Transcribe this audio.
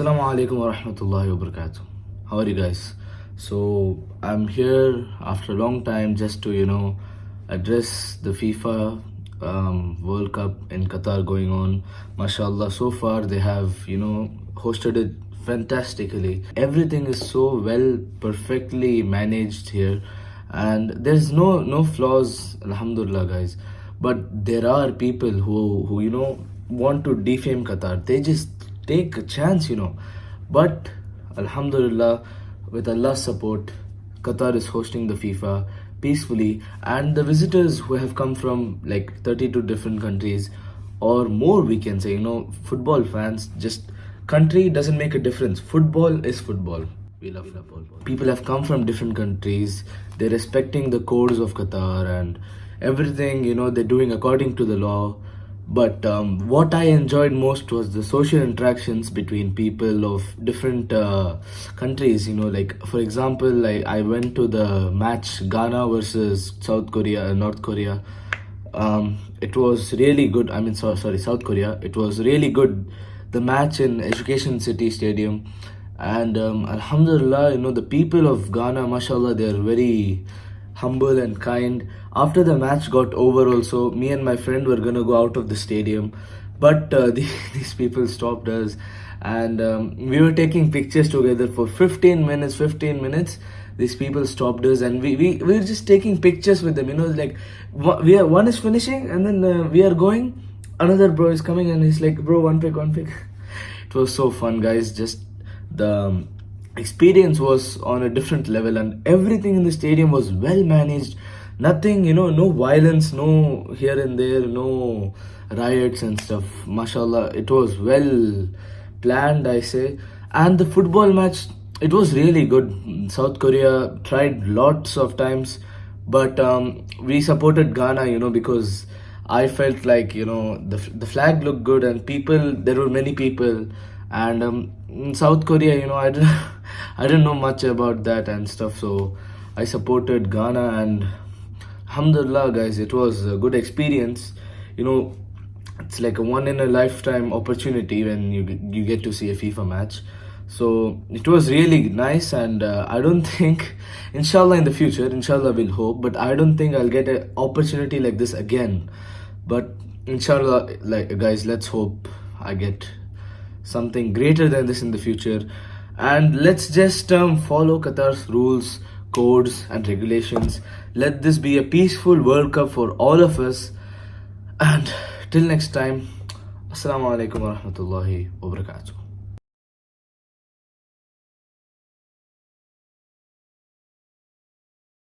Assalamu alaikum wa rahmatullahi wa barakatuh. How are you guys? So I'm here after a long time just to you know address the FIFA um, World Cup in Qatar going on. MashaAllah, so far they have you know hosted it fantastically. Everything is so well, perfectly managed here, and there's no no flaws. Alhamdulillah, guys. But there are people who who you know want to defame Qatar. They just take a chance, you know. But Alhamdulillah, with Allah's support, Qatar is hosting the FIFA peacefully, and the visitors who have come from like 32 different countries or more, we can say, you know, football fans just country doesn't make a difference. Football is football. We love football. People have come from different countries. They're respecting the codes of Qatar and everything. You know, they're doing according to the law but um, what i enjoyed most was the social interactions between people of different uh, countries you know like for example I, I went to the match ghana versus south korea north korea. Um, it was really good i mean so, sorry south korea. It was really good the match in education city stadium. And um, alhamdulillah you know the people of ghana mashallah they're very humble and kind. After the match got over also, me and my friend were gonna go out of the stadium. But uh, the, these people stopped us and um, we were taking pictures together for 15 minutes, 15 minutes. These people stopped us and we, we, we were just taking pictures with them. You know, like we are, one is finishing and then uh, we are going. Another bro is coming and he's like, bro, one pick, one pick. it was so fun, guys. Just the um, experience was on a different level and everything in the stadium was well managed. Nothing you know no violence no here and there no riots and stuff. Mashallah it was well planned i say. And the football match it was really good. South korea tried lots of times but um, we supported ghana you know because i felt like you know the, the flag looked good and people there were many people. And um, in south korea you know i i didn't know much about that and stuff so i supported ghana and alhamdulillah guys it was a good experience. You know it's like a one in a lifetime opportunity when you you get to see a fifa match. So it was really nice and uh, i don't think inshallah in the future inshallah we'll hope but i don't think i'll get an opportunity like this again. But inshallah like guys let's hope i get something greater than this in the future and let's just um, follow Qatar's rules codes and regulations. Let this be a peaceful world cup for all of us. And till next time assalamu alaikum warahmatullahi wabarakatuh